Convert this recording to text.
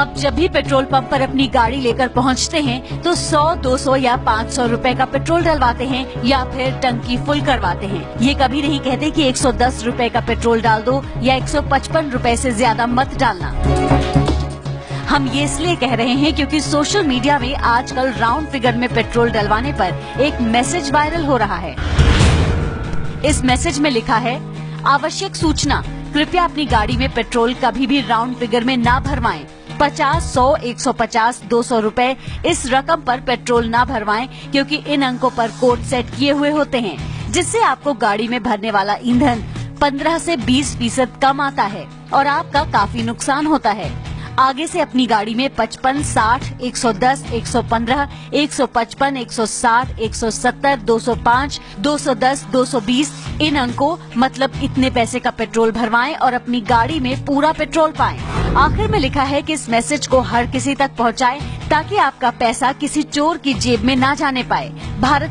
आप जब भी पेट्रोल पंप पर अपनी गाड़ी लेकर पहुँचते हैं तो 100, 200 या 500 रुपए का पेट्रोल डलवाते हैं या फिर टंकी फुल करवाते हैं। ये कभी नहीं कहते कि 110 रुपए का पेट्रोल डाल दो या 155 रुपए से ज़्यादा मत डालना। हम ये इसलिए कह रहे हैं क्योंकि सोशल मीडिया में आजकल राउंड फिगर में पेट्रोल डलवाने पर एक मैसेज वायरल हो रहा है। इस मैसेज में लिखा है आवश्यक सूचना कृपया अपनी गाड़ी में पेट्रोल कभी भी राउंड फिगर में ना भरवाएँ। पचास सौ एक सौ पचास दो सौ रूपए इस रकम पर पेट्रोल ना भरवाएँ क्योंकि इन अंकों पर कोड सेट किए हुए होते हैं जिससे आपको गाड़ी में भरने वाला ईंधन 15 से 20 फ़ीसद कम आता है और आपका काफ़ी नुकसान होता है आगे से अपनी गाड़ी में 55, 60, 110, 115, 155, 160, 170, 205, 210, 220 इन अंकों मतलब इतने पैसे का पेट्रोल भरवाएँ और अपनी गाड़ी में पूरा पेट्रोल पाएँ। आखिर में लिखा है कि इस मैसेज को हर किसी तक पहुंचाएँ ताकि आपका पैसा किसी चोर की जेब में ना जाने पाए। भारत